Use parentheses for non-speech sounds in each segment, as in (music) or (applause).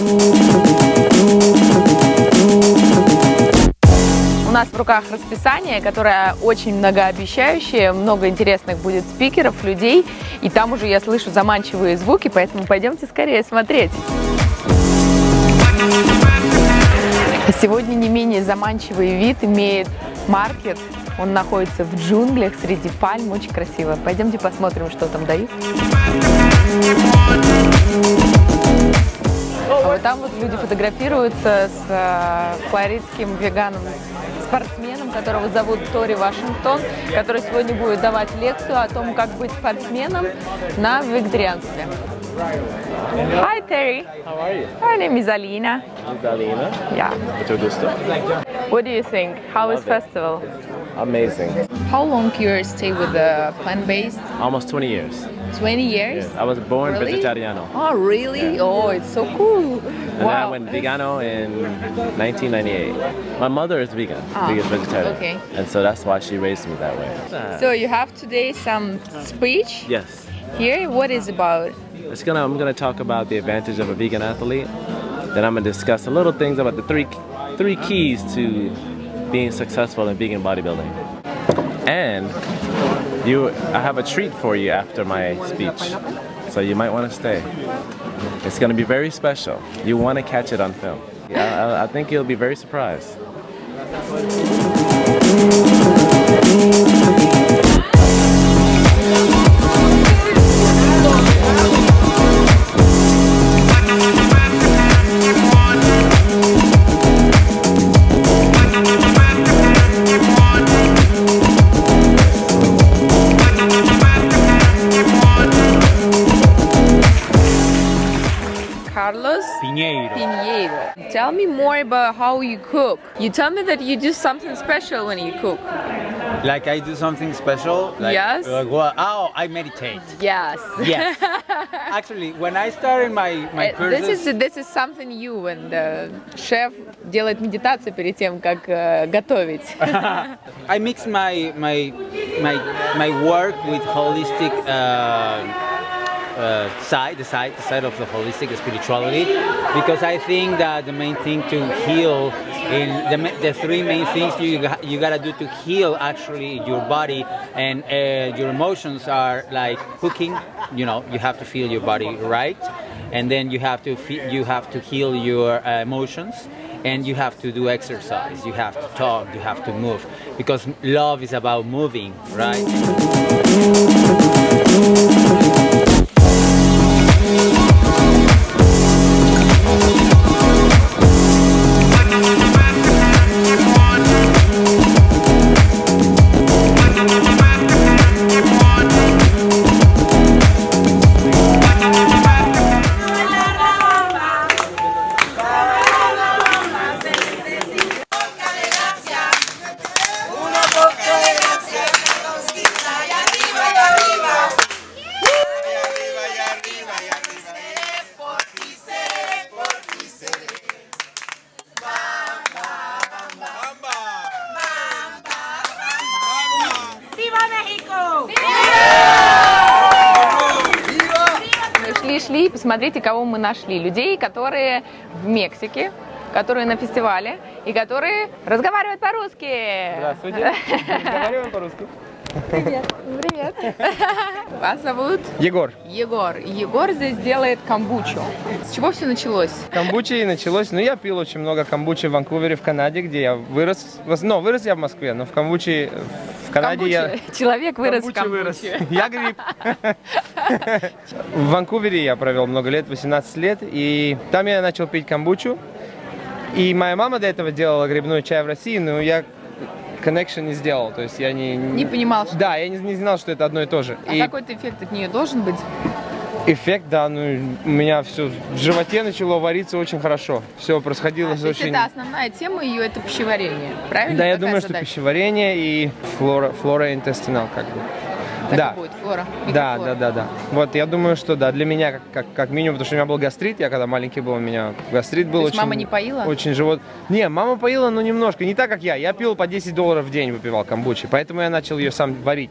У нас в руках расписание, которое очень многообещающее, много интересных будет спикеров, людей, и там уже я слышу заманчивые звуки, поэтому пойдемте скорее смотреть. Сегодня не менее заманчивый вид имеет маркет. Он находится в джунглях среди пальм, очень красиво. Пойдемте посмотрим, что там дают. А вот там вот люди фотографируются с э, флоридским веганом спортсменом, которого зовут Тори Вашингтон, который сегодня будет давать лекцию о том, как быть спортсменом на вегетарианстве. Hi Terry. How are you? My name is Alina. Is Alina? Yeah. Mucho gusto. What do you think? How is Love it. festival? Amazing. How long you stay with the plant-based? Almost 20 years. 20 years? I was born Really? vegetariano. Oh, really? Yeah. Oh, it's so cool. And then I went vegano in 1998. My mother is vegan, Ah, vegan vegetarian. okay. And so that's why she raised me that way. So you have today some speech yes. here. What is about? It's gonna, I'm going to talk about the advantage of a vegan athlete. Then I'm going to discuss a little things about the three, three keys to being successful in vegan bodybuilding. And you, I have a treat for you after my speech. So you might want to stay. It's going to be very special. You want to catch it on film. I, I, think you'll be very surprised. more about how you cook. You tell me that you do something special when you cook. Like I do something special. Like, Yes. Like what? Oh, I meditate. Yes. Yes. (laughs) Actually, when I started my my Uh, courses, This is this is something you when the chef делает медитацию перед тем, как э, готовить. (laughs) (laughs) I mix my my my my work with holistic uh, uh, side, the side, the side of the holistic spirituality, because I think that the main thing to heal, in the, the three main things you you gotta do to heal actually your body and uh, your emotions are like cooking. You know, you have to feel your body right, and then you have to you have to heal your uh, emotions and you have to do exercise you have to talk you have to move because love is about moving right Шли-шли, посмотрите, кого мы нашли. Людей, которые в Мексике, которые на фестивале и которые разговаривают по-русски. Здравствуйте. (laughs) Разговариваем по-русски. Привет. (laughs) Вас зовут? Егор. Егор. Егор здесь делает камбучу. С чего все началось? Камбучи началось, ну я пил очень много камбучи в Ванкувере, в Канаде, где я вырос. Ну, вырос я в Москве, но в камбучи, в Канаде я... Камбуче. Человек вырос в Камбуче вырос. (laughs) Я гриб. В Ванкувере я провел много лет, 18 лет, и там я начал пить камбучу. И моя мама до этого делала грибной чай в России, но я connection не сделал, то есть я не... Не понимал, что... Да, я не, не знал, что это одно и то же. А И- какой-то эффект от нее должен быть? Эффект, да, ну у меня все в животе начало вариться очень хорошо. Все происходило А, то есть очень. это основная тема ее, это пищеварение, правильно? Да, я Какая думаю, что задача? пищеварение и флора, флора интестинал как бы. Так да. и будет, флора. Да, да, да, да. Вот я думаю, что да, для меня как, как, как минимум, потому что у меня был гастрит, я когда маленький был, у меня гастрит был То очень. мама не поила? Очень живот. Не, мама поила, но немножко, не так как я. Я пил по 10 долларов в день, выпивал камбучи, поэтому я начал ее сам варить.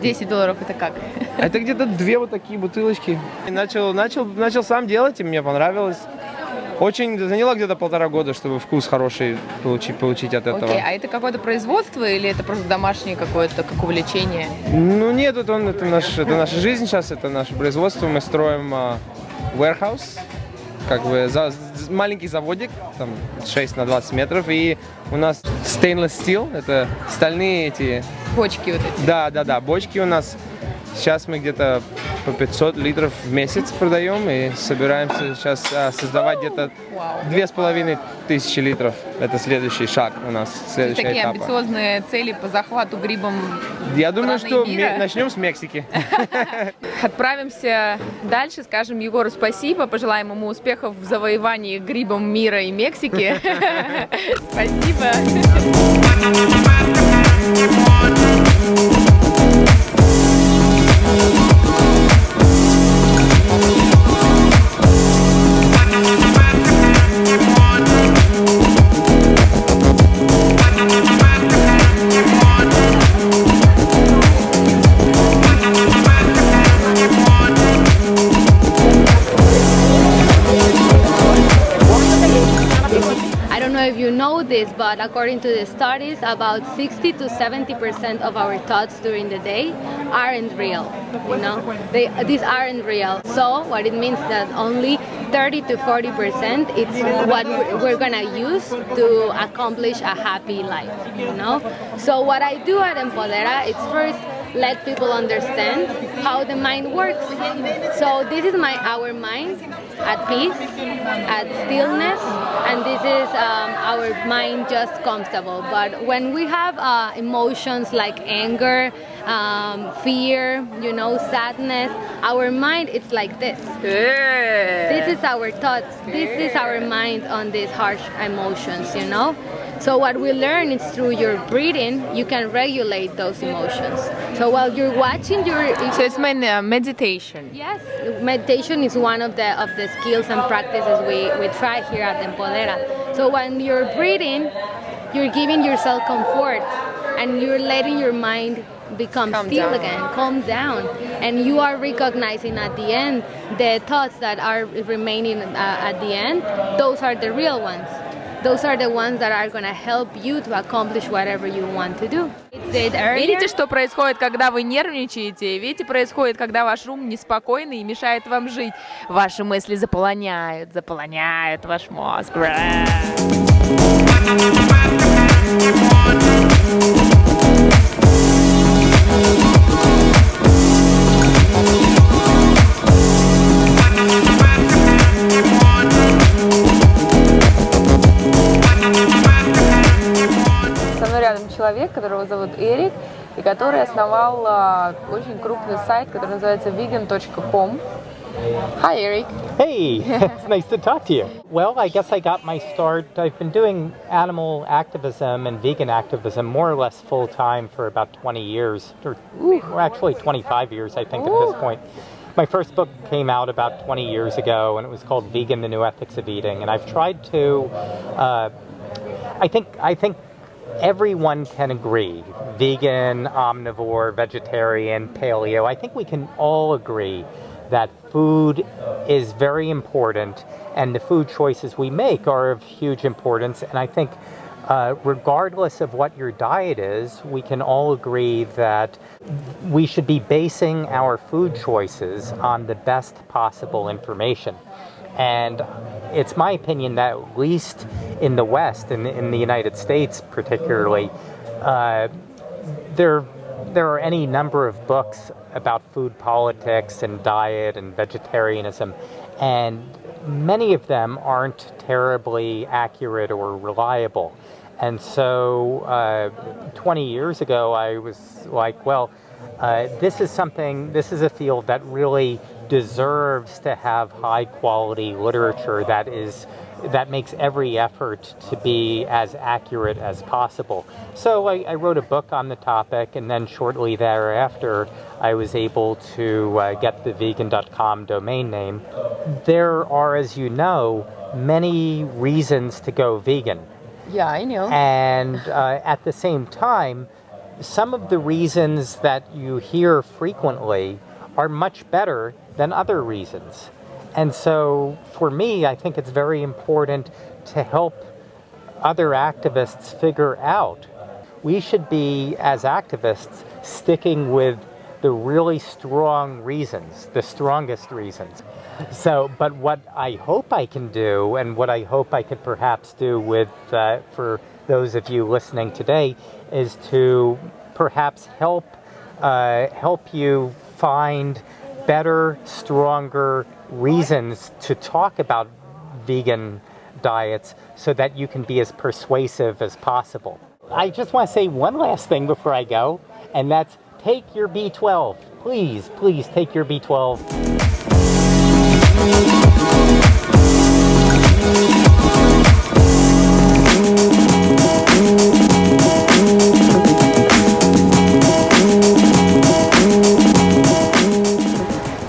10 долларов это как? Это где-то две вот такие бутылочки. И начал, начал, начал сам делать, и мне понравилось. Очень заняло где-то полтора года, чтобы вкус хороший получить, получить от этого. Окей, а это какое-то производство или это просто домашнее какое-то, как увлечение? Ну нет, это, он, это, наш, это наша жизнь сейчас, это наше производство. Мы строим а, warehouse, как бы за, маленький заводик, там 6 на 20 метров, и у нас stainless steel, это стальные эти, Бочки вот эти. да, да, да, бочки у нас. Сейчас мы где-то по 500 литров в месяц продаем и собираемся сейчас а, создавать где-то две с половиной тысячи литров. Это следующий шаг у нас, следующий такие этап. амбициозные цели по захвату грибом. Я думаю, что мира. начнем с Мексики. (laughs) Отправимся дальше, скажем Егору спасибо, пожелаем ему успехов в завоевании грибом мира и Мексики. (laughs) Спасибо. This, but according to the studies, about 60 to 70 percent of our thoughts during the day aren't real. You know, they these aren't real. So what it means that only 30 to 40 percent it's what we're gonna use to accomplish a happy life. You know. So what I do at Empodera is first let people understand how the mind works. So this is my our mind at peace, at stillness, and this is um, our mind just comfortable. But when we have uh, emotions like anger, um, fear, you know, sadness, our mind it's like this. This is our thoughts. This is our mind on these harsh emotions, you know. So what we learn is through your breathing, you can regulate those emotions. So while you're watching your So it's my uh, meditation. Yes, meditation is one of the of the skills and practices we, we try here at Empodera. So when you're breathing, you're giving yourself comfort and you're letting your mind become Calm still down. again, calm down, and you are recognizing at the end the thoughts that are remaining uh, at the end. Those are the real ones. Those are the ones that are going help you to accomplish whatever you want to do. Видите, что происходит, когда вы нервничаете? Видите, происходит, когда ваш ум неспокойный и мешает вам жить. Ваши мысли заполоняют, заполоняют ваш мозг. Со и который основал а, очень крупный сайт, который называется vegan.com. Hi, Eric. Hey, it's (laughs) (laughs) nice to talk to you. Well, I guess I got my start. I've been doing animal activism and vegan activism more or less full time for about 20 years, or well, actually 25 years, I think, at this point. My first book came out about 20 years ago, and it was called Vegan: The New Ethics of Eating. And I've tried to, uh, I think, I think everyone can agree vegan, omnivore, vegetarian, paleo. I think we can all agree that food is very important and the food choices we make are of huge importance. And I think, uh, regardless of what your diet is, we can all agree that we should be basing our food choices on the best possible information. And it's my opinion that at least in the West, in, in the United States particularly, uh, there there are any number of books about food politics and diet and vegetarianism, and many of them aren't terribly accurate or reliable. And so, uh, 20 years ago, I was like, well, uh, this is something, this is a field that really deserves to have high quality literature that is that makes every effort to be as accurate as possible. So I, I wrote a book on the topic, and then shortly thereafter, I was able to uh, get the vegan.com domain name. There are, as you know, many reasons to go vegan. Yeah, I know. And uh, at the same time, some of the reasons that you hear frequently are much better than other reasons. And so for me, I think it's very important to help other activists figure out we should be, as activists, sticking with the really strong reasons, the strongest reasons. So, but what I hope I can do, and what I hope I could perhaps do with, uh, for those of you listening today, is to perhaps help uh, help you find better, stronger reasons to talk about vegan diets so that you can be as persuasive as possible. I just want to say one last thing before I go, and that's take your B12. Please, please take your B12.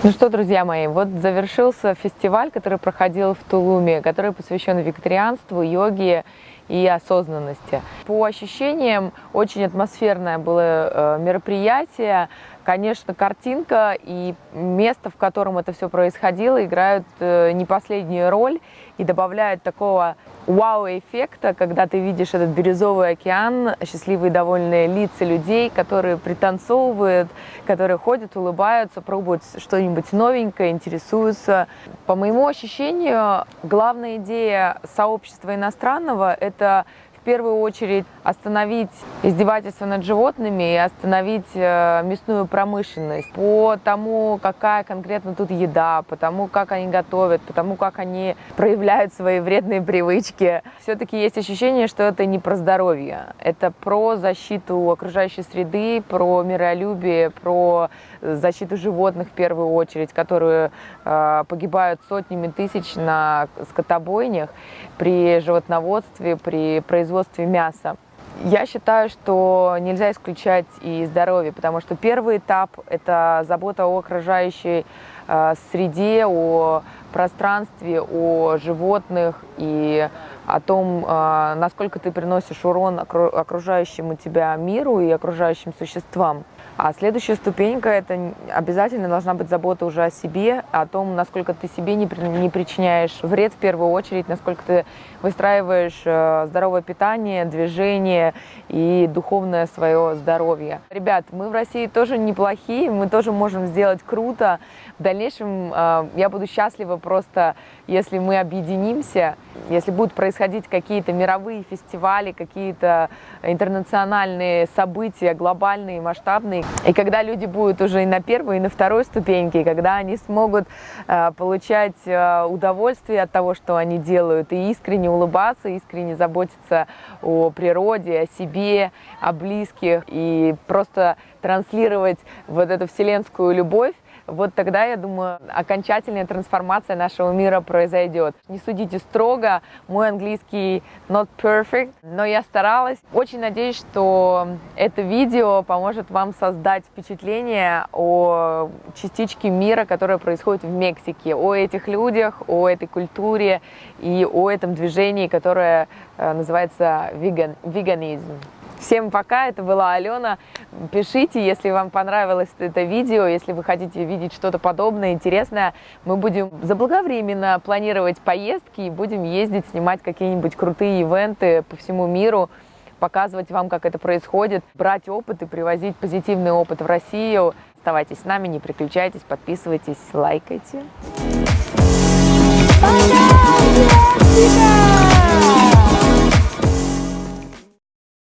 Ну что, друзья мои, вот завершился фестиваль, который проходил в Тулуме, который посвящен вегетарианству, йоге и осознанности. По ощущениям, очень атмосферное было э, мероприятие. Конечно, картинка и место, в котором это все происходило, играют э, не последнюю роль и добавляют такого вау-эффекта, когда ты видишь этот бирюзовый океан, счастливые довольные лица людей, которые пританцовывают, которые ходят, улыбаются, пробуют что-нибудь новенькое, интересуются. По моему ощущению, главная идея сообщества иностранного – это первую очередь остановить издевательство над животными и остановить э, мясную промышленность по тому, какая конкретно тут еда, по тому, как они готовят, по тому, как они проявляют свои вредные привычки. Все-таки есть ощущение, что это не про здоровье, это про защиту окружающей среды, про миролюбие, про защиту животных в первую очередь, которые э, погибают сотнями тысяч на скотобойнях при животноводстве, при производстве мяса. Я считаю, что нельзя исключать и здоровье, потому что первый этап – это забота о окружающей э, среде, о пространстве, о животных и о том, э, насколько ты приносишь урон окружающему тебя миру и окружающим существам. А следующая ступенька – это обязательно должна быть забота уже о себе, о том, насколько ты себе не, не причиняешь вред в первую очередь, насколько ты выстраиваешь э, здоровое питание, движение и духовное свое здоровье. Ребят, мы в России тоже неплохие, мы тоже можем сделать круто. В дальнейшем э, я буду счастлива просто, если мы объединимся, если будут происходить какие-то мировые фестивали, какие-то интернациональные события, глобальные, масштабные, и когда люди будут уже и на первой, и на второй ступеньке, и когда они смогут э, получать э, удовольствие от того, что они делают, и искренне улыбаться, искренне заботиться о природе, о себе, о близких, и просто транслировать вот эту вселенскую любовь, вот тогда, я думаю, окончательная трансформация нашего мира произойдет. Не судите строго, мой английский not perfect, но я старалась. Очень надеюсь, что это видео поможет вам создать впечатление о частичке мира, которая происходит в Мексике, о этих людях, о этой культуре и о этом движении, которое э, называется веган, веганизм. Всем пока, это была Алена. Пишите, если вам понравилось это видео, если вы хотите видеть что-то подобное, интересное. Мы будем заблаговременно планировать поездки и будем ездить, снимать какие-нибудь крутые ивенты по всему миру, показывать вам, как это происходит, брать опыт и привозить позитивный опыт в Россию. Оставайтесь с нами, не переключайтесь, подписывайтесь, лайкайте. Пока!